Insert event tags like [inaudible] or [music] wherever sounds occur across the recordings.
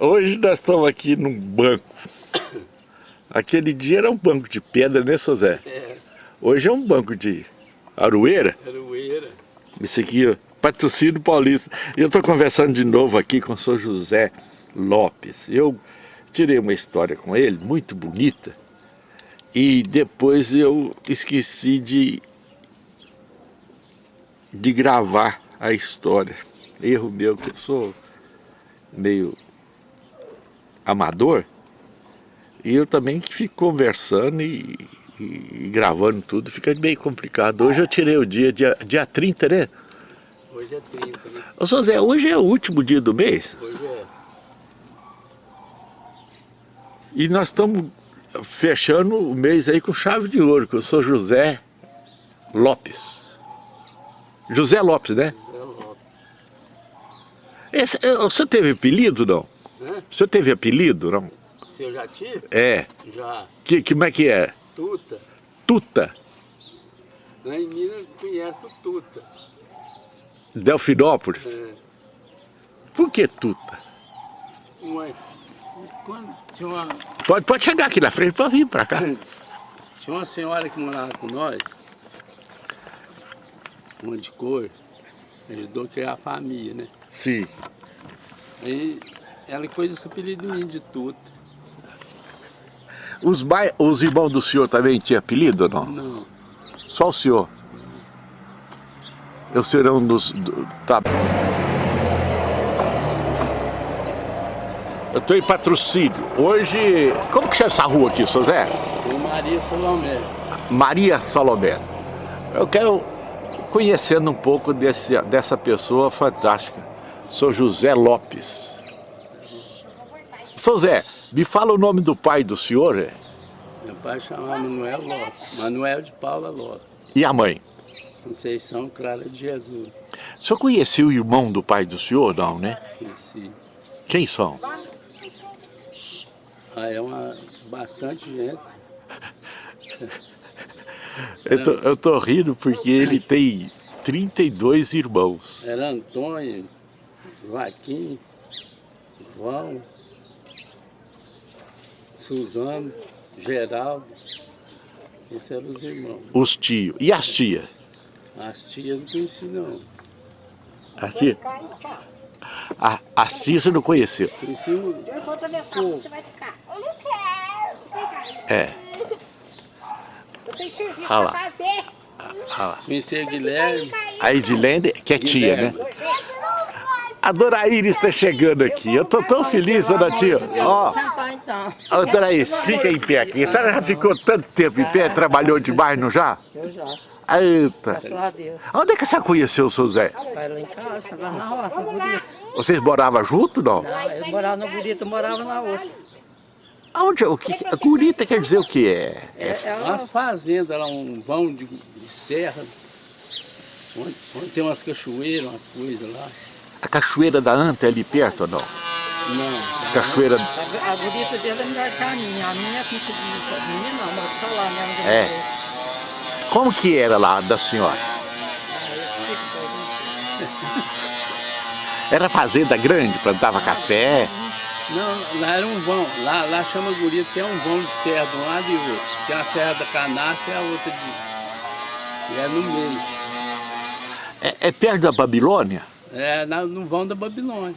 Hoje nós estamos aqui num banco. Aquele dia era um banco de pedra, né, seu Zé? É. Hoje é um banco de aroeira. Aroeira. Esse aqui, ó, patrocínio paulista. E eu estou conversando de novo aqui com o senhor José Lopes. Eu tirei uma história com ele, muito bonita. E depois eu esqueci de, de gravar a história. Erro meu, que eu sou meio amador, e eu também fico conversando e, e, e, gravando tudo, fica meio complicado. Hoje eu tirei o dia, dia, dia 30, né? Hoje é 30, né? Ô, São Zé, hoje é o último dia do mês? Hoje é. E nós estamos fechando o mês aí com chave de ouro, que eu sou José Lopes. José Lopes, né? José Lopes. Esse, você teve apelido, não? Hã? Você teve apelido, não? Se eu já tive? É. Já. Que, como é que é? Tuta. Tuta. Lá em Minas conhece o Tuta. Delfinópolis? É. Por que Tuta? Ué, quando tinha uma... Pode, pode chegar aqui na frente, pode vir pra cá. [coughs] Tinha uma senhora que morava com nós, uma de cor, ajudou a criar a família, né? Sim. Aí ela coisa esse apelido de mim de tuta. Os, os irmãos do senhor também tinham apelido ou não? Não. Só o senhor? O senhor é um dos... Do, tá. Eu estou em patrocínio. Hoje... Como que chama essa rua aqui, seu Zé? Maria Salomé. Maria Salomé. Eu quero conhecendo um pouco desse, dessa pessoa fantástica. Sou José Lopes. São Zé, me fala o nome do pai do senhor. É? Meu pai chamava Manuel Lopes, Manuel de Paula Lopes. E a mãe? Conceição Clara de Jesus. O senhor conheceu o irmão do pai do senhor, não, né? Conheci. Quem são? Ah, é uma... bastante gente. [laughs] eu, tô, eu tô rindo porque ele tem 32 irmãos. Era Antônio, Joaquim, João, Suzano, Geraldo, esses eram os irmãos. Os tios. E as tias? As tias não conheci não. As tias? A, as tias você não conheceu? Conheci o... Eu vou atravessar, você vai ficar. Eu não quero. É. Eu tenho serviço Ah lá. pra fazer. Ah lá. Conheci a Guilherme. A Edilene, que é tia, né? A Dona Iris está chegando aqui. Eu tô tão feliz, dona tia. Ó, então. Dona Iris, fica em pé aqui. A senhora já ficou tanto tempo em pé, trabalhou demais, não já? Eu já, Eita. graças a Deus. Onde é que você conheceu o seu Zé? Vai lá em casa, lá na roça, no Burito. Vocês moravam junto, não? Não, eu morava no Burito, eu morava na outra. Aonde, o que, a curita quer dizer o que é? É, é Uma uma... fazenda, lá um vão de, de serra, onde, onde tem umas cachoeiras, umas coisas lá. A cachoeira da Anta é ali perto ou não? Não, Cachoeira... A, a Burita dele é melhor que a minha. A minha, não, mas tá lá, né? É. Como que era lá da senhora? Ah. Era fazenda grande, plantava café. não, lá era um vão, lá, lá chama Gurito, tem um vão de serra de um lado e outro. Tem a serra da Canacha e a outra de... E é no meio. É, é perto da Babilônia? É no vão da Babilônia.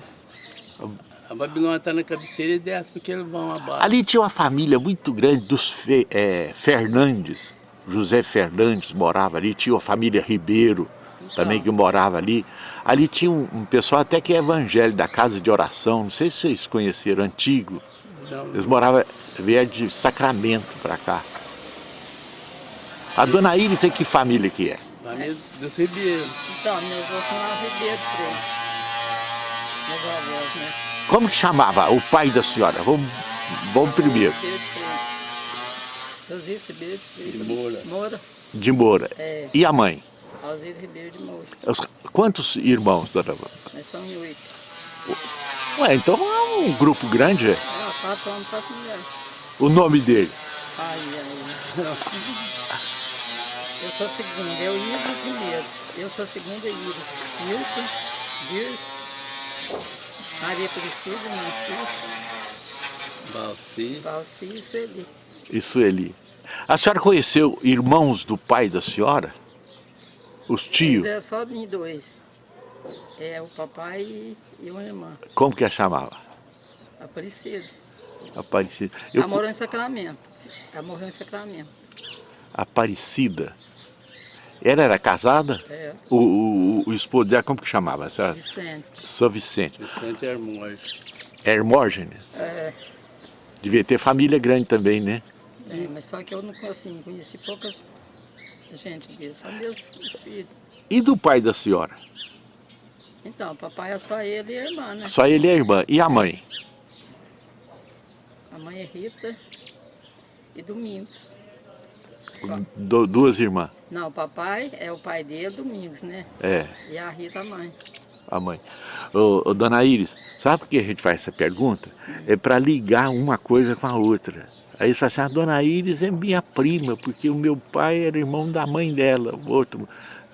A Babilônia está na cabeceira e desce para aquele vão abaixo. Ali tinha uma família muito grande dos Fe- é, Fernandes. José Fernandes morava ali, tinha a família Ribeiro também que morava ali. Ali tinha um, um pessoal até que é evangélico, da casa de oração, não sei se vocês conheceram, antigo. Não, Eles moravam, vieram de Sacramento para cá. A dona Iris é que família que é? família dos Ribeiros. Então, meus avós chamavam Ribeiro. Meus avós, né? Como que chamava o pai da senhora? Vamos, vamos primeiro. Ribeiro. De Moura. Moura. De Moura. É. E a mãe? Alzira Ribeiro de Moura. Os- quantos irmãos, dona? Nós somos oito. Ué, então é um grupo grande. é? É, quatro homens, quatro mulheres. O nome dele? Ai, ai. Eu sou a segunda, eu Iris o primeiro. Eu sou a segunda Iris. Milton, Dirce, Maria Aparecida, Nancy, Balsi. Valci e Sueli. E Sueli. A senhora conheceu irmãos do pai da senhora? Os tios? Mas é só em dois. É o papai e, uma irmã. Como que a chamava? Aparecida. Aparecida. Ela Eu, morou em Sacramento. Ela morreu em Sacramento. Aparecida. Ela era casada? É, O, o, o esposo dela, como que chamava? São Vicente. São Vicente. Vicente Hermógenes. Hermógenes. É, Devia ter família grande também, né? é, mas só que eu não assim, conheci poucas gente dele, só os filhos. E do pai da senhora? Então, papai é só ele e a irmã, né? Só ele e a irmã. E a mãe? A mãe é Rita e Domingos. Du- duas irmãs. Não, o papai é o pai dele, Domingos, né? É, E a Rita a mãe. a mãe. Ô, ô, dona Iris, sabe por que a gente faz essa pergunta? É para ligar uma coisa com a outra. Aí você assim, a dona Iris é minha prima, porque o meu pai era irmão da mãe dela, o outro.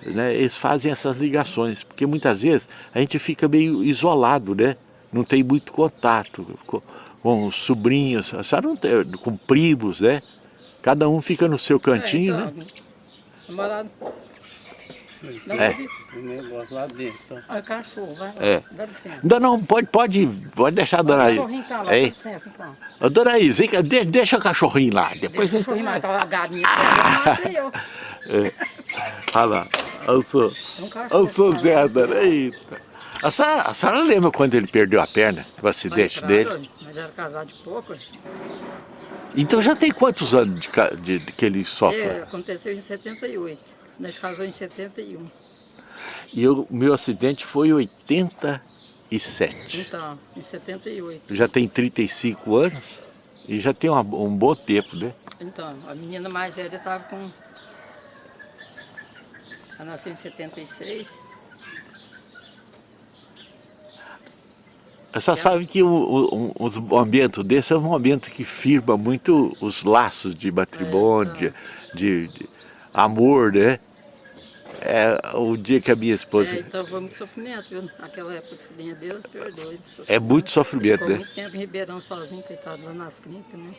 Né? Eles fazem essas ligações, porque muitas vezes a gente fica meio isolado, né? Não tem muito contato com, com os sobrinhos, a senhora não tem, com primos, né? Cada um fica no seu cantinho, é, né? então, Namorado. Não, É. O lá. Olha o cachorro, vai lá. É. Dá licença. Não, não, pode, pode, pode deixar a O dona Iris. cachorrinho tá lá, dá Ei, licença então. Ô, dona vem de- deixa o cachorrinho lá. Depois Deixa o cachorrinho a galinha. Eu matei eu. Olha lá, eu sou, É eu sou cara. Zé, dona, eita. A senhora, a senhora lembra quando ele perdeu a perna, o acidente dele? Mas era casado de pouco. Então já tem quantos anos de, de- de que ele sofre? É, aconteceu em 78. Nós casamos em 71. E o meu acidente foi em 87. Então, em 78. Já tem 35 anos e já tem uma- um bom tempo, né? Então, a menina mais velha estava com. Ela nasceu em 76. Você sabe que o, o, um- os momentos desse é um momento que firma muito os laços de matrimônio, de, de- de amor, né? É o dia que a minha esposa... É, então foi muito sofrimento, viu? Naquela época de acidente, Deus perdoe. É muito sofrimento, Ficou né? muito tempo em Ribeirão sozinho, coitado, lá nas clínicas, né?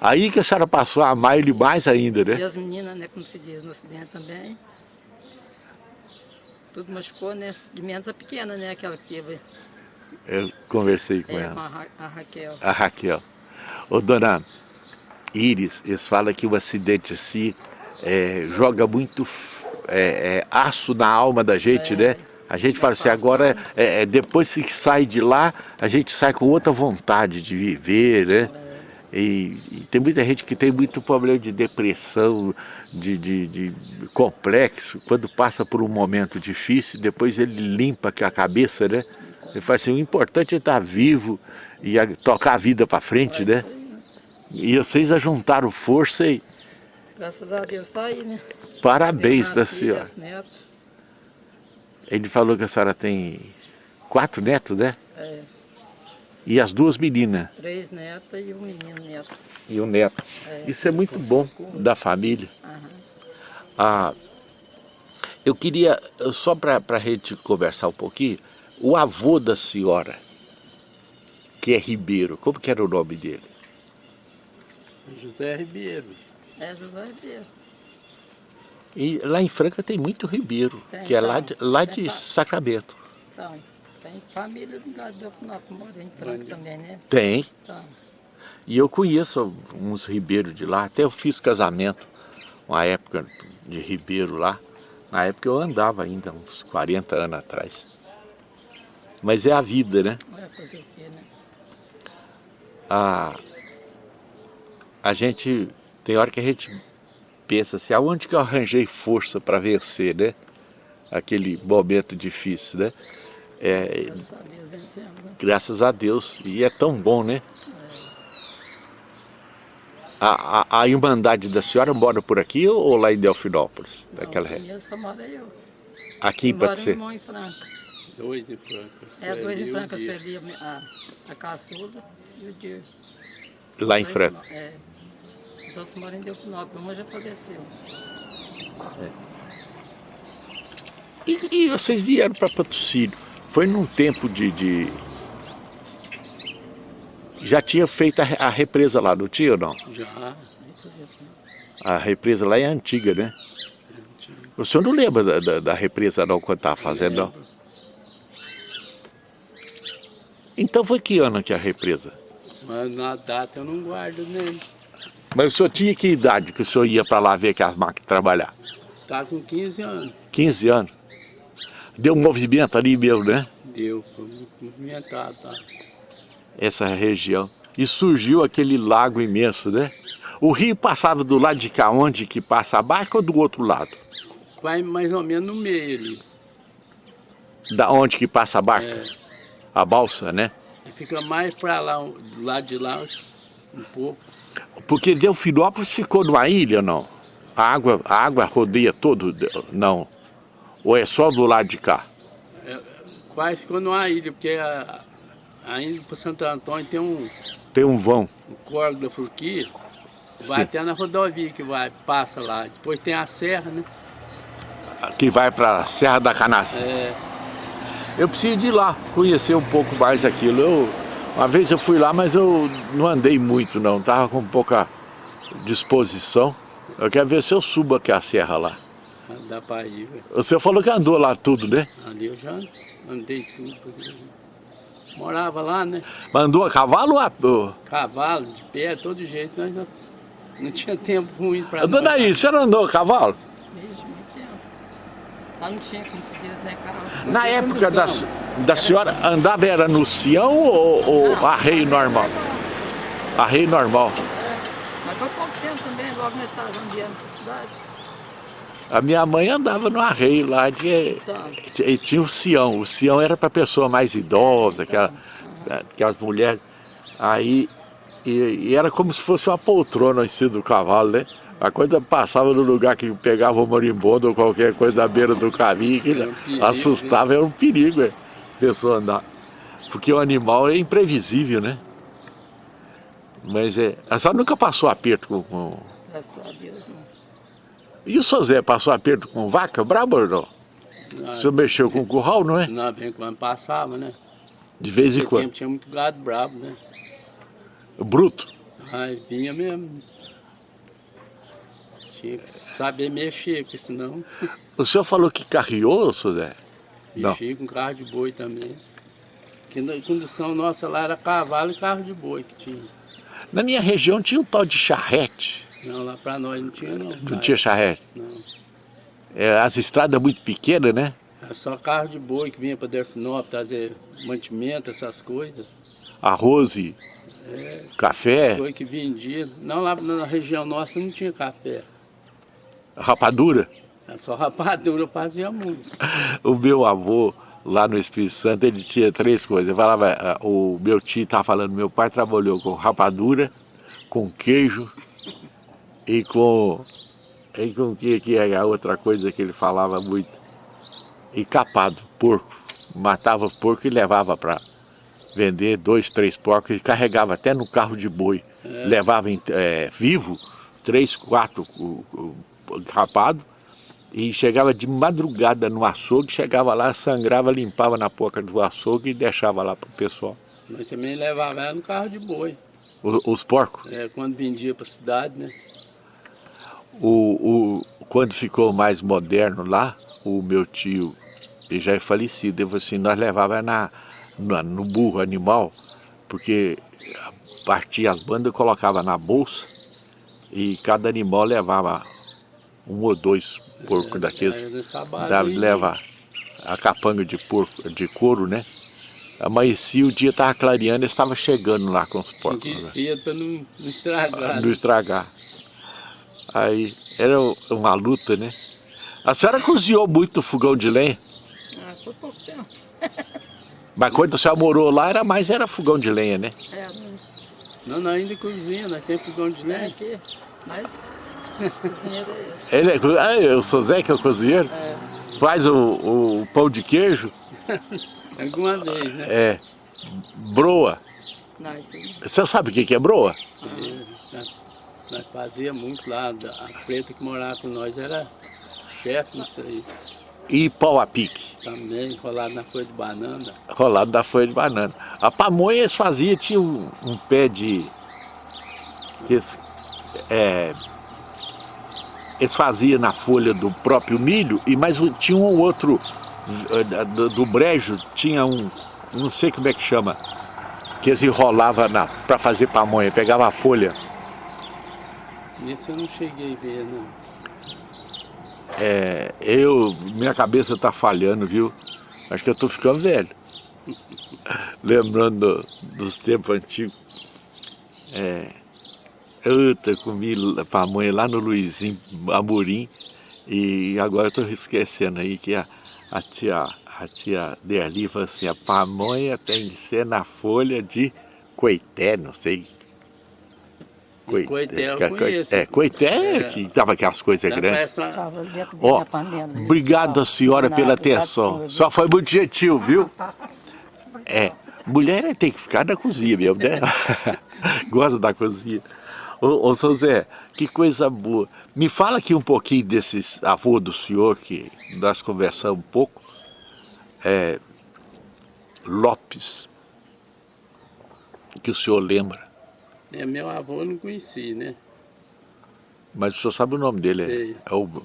Aí que a senhora passou a amar ele mais ainda, E né? as meninas, né, como se diz, no acidente também. Tudo machucou, né? De menos a pequena, né? Aquela que teve Eu conversei com é, ela, a, Ra- a Raquel. a Raquel. Ô, dona Iris, eles falam que o acidente assim é, joga muito é, é, aço na alma da gente, né? A gente fala assim, agora, é, é, depois que sai de lá, a gente sai com outra vontade de viver, né? E, e tem muita gente que tem muito problema de depressão, de, de- de complexo, quando passa por um momento difícil, depois ele limpa a cabeça, né? Ele fala assim, o importante é estar vivo e a- tocar a vida para frente, né? E vocês ajuntaram força e Graças a Deus tá aí, né? parabéns para a senhora. netos. Ele falou que a senhora tem quatro netos, né? É, E as duas meninas três netas e um menino neto. e o neto. É. Isso é muito bom da família. Aham. Ah, eu queria, só para a gente conversar um pouquinho, o avô da senhora, que é Ribeiro, como que era o nome dele? José Ribeiro. É José Ribeiro. E lá em Franca tem muito Ribeiro, Tem, que é lá então. de, lá Tem de Sacramento. Então, tem família do lado do Alfinópolis, mora em Franca também, né? Tem. Então, E eu conheço uns ribeiros de lá, até eu fiz casamento, uma época de ribeiro lá. Na época eu andava ainda, uns 40 anos atrás. Mas é a vida, né? vai fazer o quê, né? A, a gente, tem hora que a gente pensa assim, aonde que eu arranjei força para vencer, né? Aquele momento difícil, né? É, Graças a Deus vencemos, né? graças a Deus, e é tão bom, né? A, a, a Irmandade da senhora mora por aqui ou lá em Delfinópolis? Daquela Não, ré? conheço, só mora eu. Aqui pode um ser. irmão em Franca. Dois em Franca. É, dois em Franca. Sueli, a, a caçuda e o Dirce. Lá em Franca. É. Os outros moram em Delfinópolis, uma já faleceu. E, e vocês vieram para Patrocínio. Foi num tempo de, de, Já tinha feito a, a represa lá, não tinha ou não? Já. A represa lá é antiga, né? O senhor não lembra da, da, da represa não, quando estava fazendo, não? Então foi que ano que a represa? Mas na data eu não guardo nem. Mas o senhor tinha que idade que o senhor ia para lá ver que as máquinas trabalhar? Tá com 15 anos. 15 anos. Deu um movimento ali mesmo, né? Deu, foi movimentado, tá? Essa região. E surgiu aquele lago imenso, né? O rio passava do lado de cá, onde que passa a barca ou do outro lado? Vai mais ou menos no meio ali. Da onde que passa a barca? É. A balsa, né? Fica mais para lá, do lado de lá, um pouco. Porque Delfinópolis ficou numa ilha, não? A água, a água rodeia todo, não? Ou é só do lado de cá? É, quase ficou numa ilha, porque a, para Santo Antônio tem um, Tem um vão. um córrego da Furquia, vai Sim. até na rodovia que vai, passa lá. Depois tem a serra, né? que vai para a Serra da Canastra. É, Eu preciso de ir lá, conhecer um pouco mais aquilo. Eu, uma vez eu fui lá, mas eu não andei muito não, estava com pouca disposição. Eu quero ver se eu subo aqui a serra lá. dá para ir, velho. Você falou que andou lá tudo, né? Ali eu já andei tudo. porque Morava lá, né? Mas andou a cavalo ou a... Cavalo, de pé, todo jeito. Nós não, não tinha tempo ruim para Dona aí, você não andou a cavalo? Tempo. Lá não tinha como se diz, né, Carlos? Na época da, da senhora, andava era no Sião ou, ou arreio normal? Arreio normal. Mas foi pouco tempo também, logo nós casamos viemos para a cidade. A minha mãe andava no arreio lá de... Então, E tinha o Sião. O Sião era para pessoa mais idosa, aquela, aquelas mulheres. Aí, e, e era como se fosse uma poltrona em cima do cavalo, né? A coisa passava no lugar que pegava o marimbondo ou qualquer coisa da beira do caminho, que Era um perigo, assustava, era um perigo, é, a pessoa andar. Porque o animal é imprevisível, né? Mas é. A senhora nunca passou aperto com. com... graças a Deus, não. E o seu Zé passou aperto com vaca brabo ou não? O senhor mexeu com curral, não é? Não, bem quando passava, né? De vez em quando. tempo tinha muito gado bravo, né? Bruto. Aí vinha mesmo. Tinha que saber mexer, porque senão O senhor falou que carreou, seu Zé? Não. mexia com carro de boi também. Que na condição nossa lá era cavalo e carro de boi que tinha. Na minha região tinha um tal de charrete. Não, lá pra nós não tinha não. Não tinha charrete. Não. É, as estradas muito pequenas, né? Era só carro de boi que vinha pra Delfinópolis trazer mantimento, essas coisas. Arroz e café, Foi que vendia. Não, lá na região nossa não tinha café. Rapadura. Era só rapadura fazia muito. [laughs] O meu avô, lá no Espírito Santo, ele tinha três coisas. Ele falava, ah, o meu tio estava falando, meu pai trabalhou com rapadura, com queijo e com... E com o que, que é a outra coisa que ele falava muito? E capado, porco. Matava porco e levava para vender dois, três porcos e carregava até no carro de boi. Levava em- eh, vivo, três, quatro rapado e chegava de madrugada no açougue, chegava lá, sangrava, limpava na boca do açougue e deixava lá para o pessoal. Mas também levava ela no carro de boi. O- os porcos. É, quando vendia pra cidade, né? O, o, quando ficou mais moderno lá, o meu tio, ele já é falecido, ele falou assim, nós levava na, na- no burro animal, porque partia as bandas e colocava na bolsa e cada animal levava um ou dois porcos daqueles. Nessa base Dá- aí, leva a capanga de porco, de couro, né? Amanhecia, o dia estava clareando, eles estavam chegando lá com os Tinha porcos. que ir né? pra não, não estragar. não estragar. Aí era uma luta, né? A senhora cozinhou muito fogão de lenha, Ah, foi pouco tempo. [laughs] mas quando a senhora morou lá, era mais era fogão de lenha, né? É, não Não, ainda cozinha, nós temos fogão de é lenha. aqui, mas cozinheiro é ele. Ele é, ah, eu sou Zé, que é o cozinheiro. É, Faz o, o pão de queijo, [laughs] Alguma vez, né? é broa. não, aí. Você sabe o que é broa? Sim, nós, fazia muito lá. A preta que morava com nós era chefe nisso aí. E pau a pique? Também, rolado na folha de banana. Rolado da folha de banana. A pamonha eles faziam, tinha um, um pé de... Que é, eles faziam na folha do próprio milho, e mais tinha um outro eh, do, do brejo, tinha um, não sei como é que chama, que eles enrolavam para fazer pamonha, pegava a folha. Isso eu não cheguei a ver, não. É, eu, minha cabeça tá falhando, viu? Acho que eu tô ficando velho. [laughs] Lembrando dos tempos antigos. É, eu comi pamonha lá no Luizinho Amorim e agora eu tô esquecendo aí que a, a tia, a tia Derli falou assim, a pamonha tem que ser na folha de coité, não sei. Coité, coité eu conheço. É, coité é, que tava aquelas coisas grandes. Ó, oh, obrigado a senhora pela atenção. Só foi muito gentil, viu? É, mulher tem que ficar na cozinha mesmo, né? [laughs] Gosta da cozinha. Ô, ô São Zé, que coisa boa. Me fala aqui um pouquinho desses avô do senhor, que nós conversamos um pouco. É, Lopes, que o senhor lembra. É, meu avô eu não conheci, né? Mas o senhor sabe o nome dele? Sei. É o...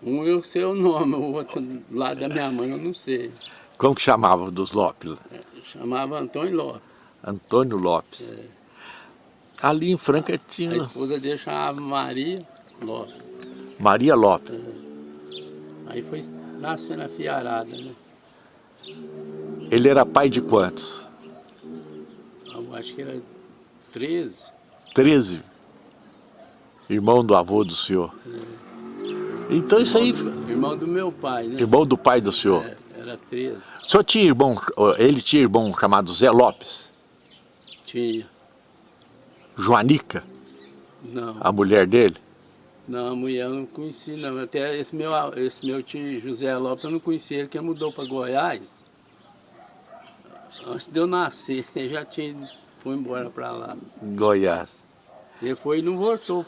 Um eu sei o nome, o outro lá da minha mãe eu não sei. Como que chamava dos Lopes? É, chamava Antônio Lopes. Antônio Lopes. É. Ali em Franca tinha... A esposa dele chamava Maria Lopes. Maria Lopes. É. Aí foi nascendo a fiarada, né? Ele era pai de quantos? Eu acho que era 13. 13? Irmão do avô do senhor? É. Então isso aí... Irmão do meu pai, né? Irmão do pai do senhor? É, era 13. O senhor tinha irmão, ele tinha irmão chamado Zé Lopes? Tinha. Joanica? Não. A mulher dele? Não, a mulher eu não conheci não. Até esse meu, esse meu tio José Lopes eu não conheci ele, que mudou para Goiás. Antes de eu nascer, [laughs] ele já tinha, foi embora para lá. Goiás. Ele foi e não voltou.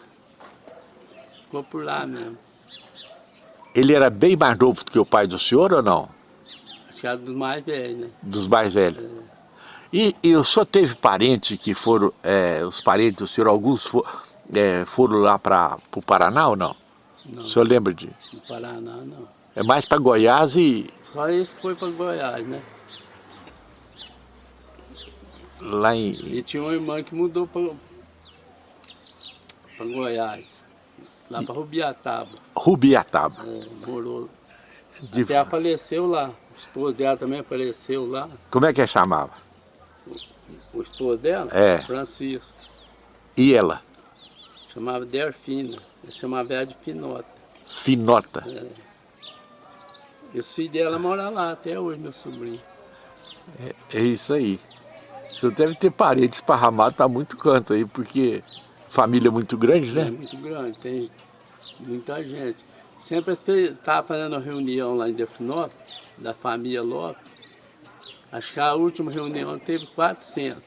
Ficou por lá mesmo. Ele era bem mais novo do que o pai do senhor ou não? Acho que era dos mais velhos, né? Dos mais velhos. É. E, e o senhor teve parentes que foram, é, os parentes do senhor, alguns for, é, foram lá para o Paraná ou não? Não. O senhor lembra de? No Paraná, não. É mais para Goiás e... Só esse foi para Goiás, né? Lá em... E tinha uma irmã que mudou para Goiás, lá para Rubiataba. Rubiataba. É, morou. De... Até ela faleceu lá, o esposo dela também faleceu lá. Como é que é chamava? O esposo dela? É. Francisco. E ela? Chamava Delfina. Ele chamava ela de Finota. Finota? É. E os filhos dela moram lá até hoje, meu sobrinho. É, é isso aí. Você deve ter parede esparramado para muito canto aí, porque família é muito grande, né? É muito grande, tem muita gente. Sempre estava fazendo reunião lá em Delfinópolis, da família Lopes, Acho que a última reunião teve 400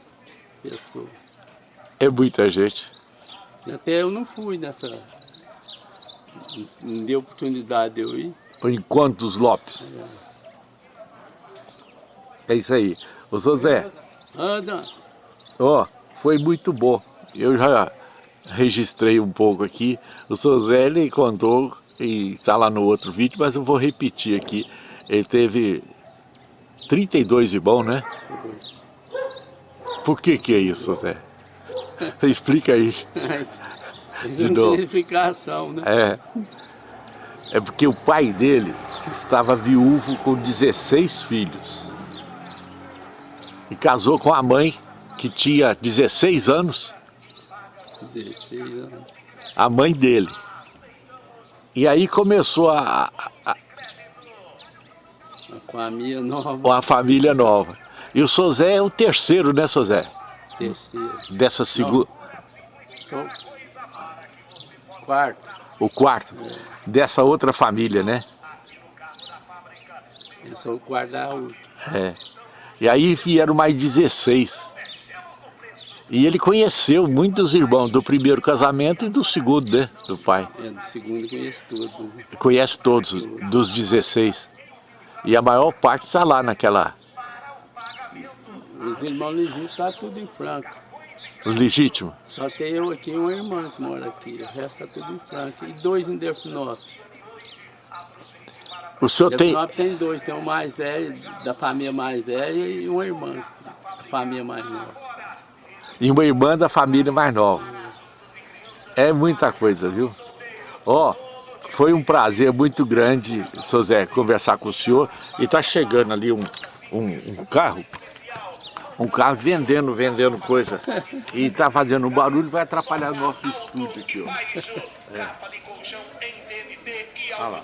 pessoas. É muita gente. Até eu não fui nessa... Não deu oportunidade de eu ir. O Encontro dos Lopes. É, é isso aí. Ô, Zé. Anda. Ó, foi muito bom. Eu já registrei um pouco aqui. O seu Zé, ele contou, e está lá no outro vídeo, mas eu vou repetir aqui. Ele teve 32 irmãos, né? Por que que é isso, Zé? [laughs] Explica aí. De novo. Identificação, né? É. É porque o pai dele estava viúvo com 16 filhos. E casou com a mãe, que tinha 16 anos. 16 anos. A mãe dele. E aí começou a, a, uma família nova. Uma família nova. E o Sozé é o terceiro, né, Sozé? Terceiro. Dessa segunda... Sou quarto. O quarto? É. Dessa outra família, né? Eu sou o quarto da última. É. E aí vieram mais 16. E ele conheceu muitos irmãos do primeiro casamento e do segundo, né? Do pai. É, do segundo conheço tudo. Conhece todos, dos 16. E a maior parte está lá naquela... Os irmãos legítimos estão tá tudo em Franca. Os legítimos? Só tem eu aqui e uma irmã que mora aqui. O resto está tudo em Franca. E dois em Delfinópolis. O senhor tem... tem dois. Tem um mais velho, da família mais velha, e uma irmã da família mais nova. E uma irmã da família mais nova. É muita coisa, viu? Ó... Oh, foi um prazer muito grande, seu Zé, conversar com o senhor. E está chegando ali um, um, um, carro, um carro vendendo, vendendo coisa. E está fazendo um barulho, vai atrapalhar o nosso estúdio aqui, ó. É. Olha lá.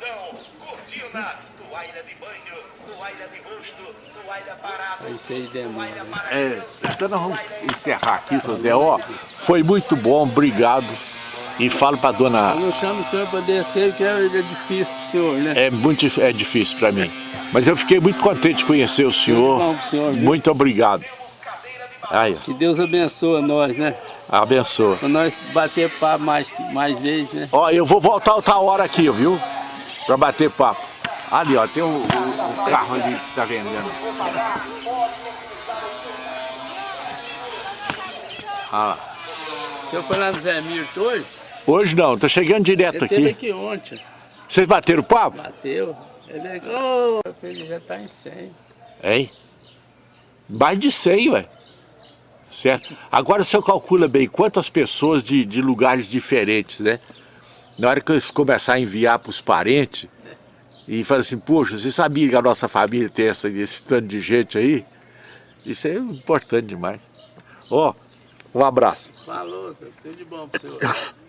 Isso aí demora. É, então nós vamos encerrar aqui, seu Zé. Ó, foi muito bom, obrigado. E falo para dona... Eu não chamo o senhor para descer, que é difícil para o senhor, né? É muito é difícil para mim. Mas eu fiquei muito contente de conhecer o senhor. Bom senhor muito obrigado. Aí. Que Deus abençoe nós, né? Abençoa. Para nós bater papo mais, mais vezes, né? Ó, eu vou voltar outra hora aqui, viu? Para bater papo. Ali, ó, tem o, um, um carro ali que tá vendendo. Ah lá. O senhor foi lá no Zé Mirto hoje? Hoje não, tô chegando direto aqui. Ele aqui ontem. Vocês bateram papo? Bateu. Ele, oh, ele já tá em 100. Hein? Mais de 100, ué. Certo? Agora o senhor calcula bem quantas pessoas de, de lugares diferentes, né? Na hora que eles começarem a enviar para os parentes, e fala assim, poxa, você sabia que a nossa família tem essa, esse tanto de gente aí? Isso é importante demais. Ó, oh, um abraço. Falou, tudo de bom pro senhor. [coughs]